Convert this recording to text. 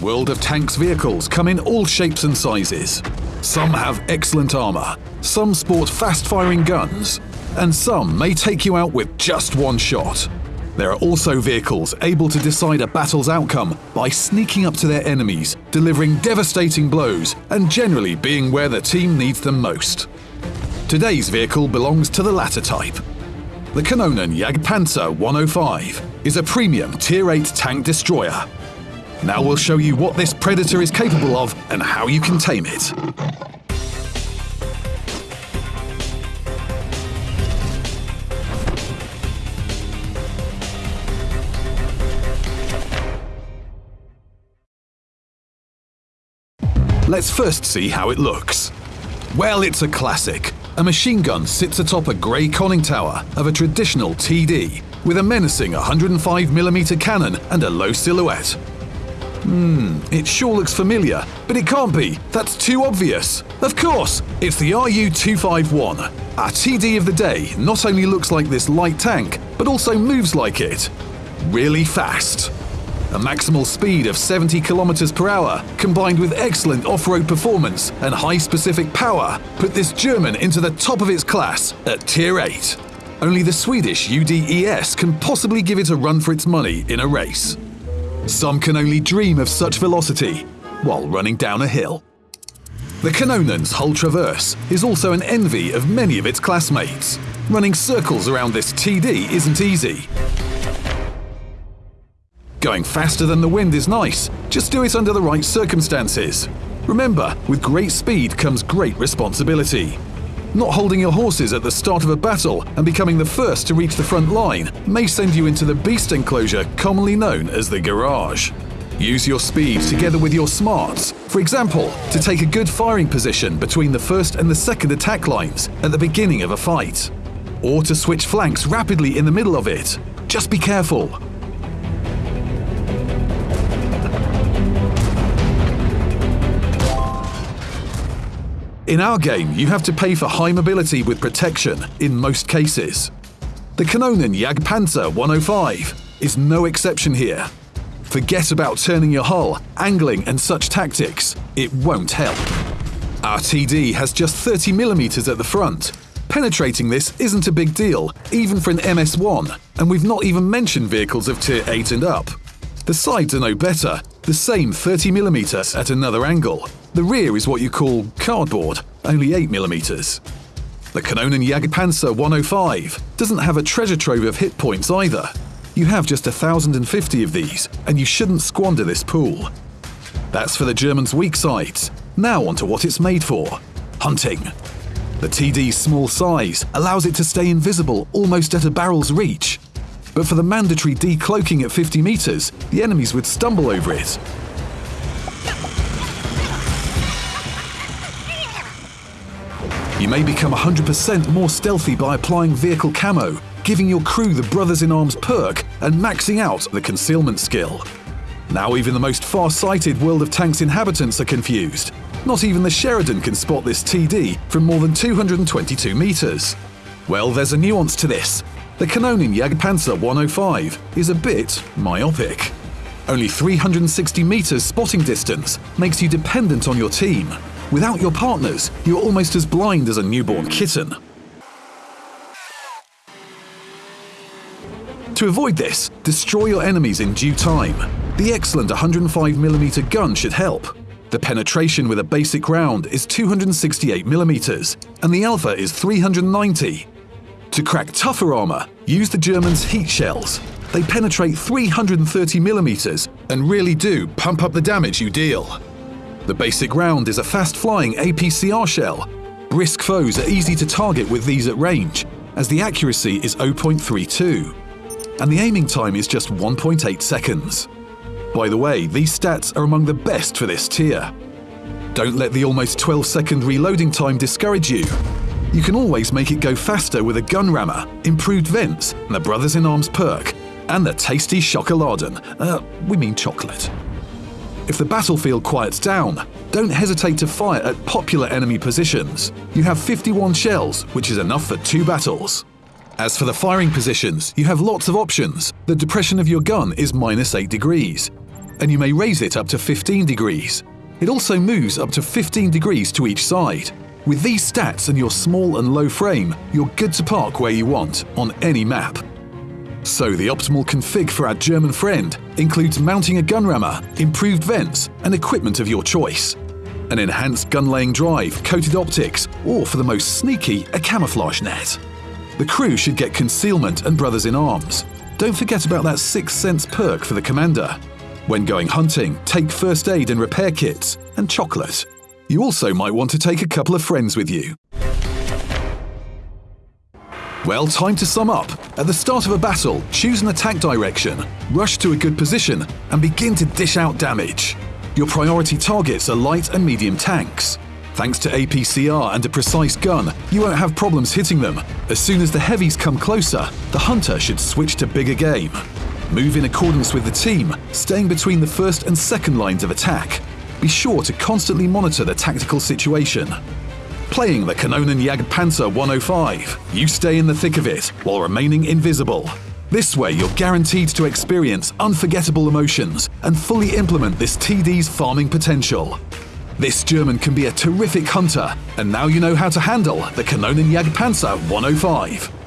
World of Tanks vehicles come in all shapes and sizes. Some have excellent armor, some sport fast-firing guns, and some may take you out with just one shot. There are also vehicles able to decide a battle's outcome by sneaking up to their enemies, delivering devastating blows, and generally being where the team needs them most. Today's vehicle belongs to the latter type. The Kanonen Jagdpanzer 105 is a premium Tier 8 tank destroyer. Now we'll show you what this predator is capable of and how you can tame it. Let's first see how it looks. Well, it's a classic. A machine gun sits atop a grey conning tower of a traditional TD with a menacing 105mm cannon and a low silhouette. Hmm, it sure looks familiar, but it can't be. That's too obvious. Of course, it's the RU-251. Our TD of the day not only looks like this light tank, but also moves like it. Really fast. A maximal speed of 70 km per hour, combined with excellent off-road performance and high specific power, put this German into the top of its class at Tier 8. Only the Swedish UDES can possibly give it a run for its money in a race. Some can only dream of such velocity while running down a hill. The Kanonen's Hull Traverse is also an envy of many of its classmates. Running circles around this TD isn't easy. Going faster than the wind is nice, just do it under the right circumstances. Remember, with great speed comes great responsibility. Not holding your horses at the start of a battle and becoming the first to reach the front line may send you into the beast enclosure commonly known as the garage. Use your speed together with your smarts, for example, to take a good firing position between the first and the second attack lines at the beginning of a fight. Or to switch flanks rapidly in the middle of it. Just be careful, In our game, you have to pay for high mobility with protection in most cases. The Kanonen Jagdpanzer 105 is no exception here. Forget about turning your hull, angling and such tactics. It won't help. Our TD has just 30mm at the front. Penetrating this isn't a big deal, even for an MS-1, and we've not even mentioned vehicles of Tier 8 and up. The sides are no better, the same 30mm at another angle. The rear is what you call cardboard, only 8mm. The Kanonen Jagdpanzer 105 doesn't have a treasure trove of hit points either. You have just 1,050 of these, and you shouldn't squander this pool. That's for the Germans' weak sides. Now onto what it's made for. Hunting. The TD's small size allows it to stay invisible almost at a barrel's reach. But for the mandatory decloaking at 50 meters, the enemies would stumble over it, You may become 100% more stealthy by applying vehicle camo, giving your crew the Brothers-in-Arms perk, and maxing out the concealment skill. Now even the most far-sighted World of Tanks inhabitants are confused. Not even the Sheridan can spot this TD from more than 222 meters. Well, there's a nuance to this. The Kanonen Jagdpanzer 105 is a bit myopic. Only 360 meters spotting distance makes you dependent on your team, Without your partners, you're almost as blind as a newborn kitten. To avoid this, destroy your enemies in due time. The excellent 105mm gun should help. The penetration with a basic round is 268mm, and the alpha is 390. To crack tougher armor, use the Germans' heat shells. They penetrate 330mm and really do pump up the damage you deal. The basic round is a fast-flying APCR shell. Brisk foes are easy to target with these at range, as the accuracy is 0.32, and the aiming time is just 1.8 seconds. By the way, these stats are among the best for this tier. Don't let the almost 12 second reloading time discourage you. You can always make it go faster with a gun rammer, improved vents, and the Brothers in Arms perk, and the tasty Schokoladen. Uh, we mean chocolate. If the battlefield quiets down, don't hesitate to fire at popular enemy positions. You have 51 shells, which is enough for two battles. As for the firing positions, you have lots of options. The depression of your gun is minus 8 degrees. and you may raise it up to 15 degrees. It also moves up to 15 degrees to each side. With these stats and your small and low frame, you're good to park where you want, on any map. So the optimal config for our German friend includes mounting a gun rammer, improved vents, and equipment of your choice. An enhanced gun laying drive, coated optics, or for the most sneaky, a camouflage net. The crew should get concealment and brothers in arms. Don't forget about that sixth sense perk for the commander. When going hunting, take first aid and repair kits, and chocolate. You also might want to take a couple of friends with you. Well, time to sum up. At the start of a battle, choose an attack direction, rush to a good position, and begin to dish out damage. Your priority targets are light and medium tanks. Thanks to APCR and a precise gun, you won't have problems hitting them. As soon as the heavies come closer, the hunter should switch to bigger game. Move in accordance with the team, staying between the first and second lines of attack. Be sure to constantly monitor the tactical situation. Playing the Kanonen Jagdpanzer 105, you stay in the thick of it while remaining invisible. This way, you're guaranteed to experience unforgettable emotions and fully implement this TD's farming potential. This German can be a terrific hunter, and now you know how to handle the Kanonen Jagdpanzer 105.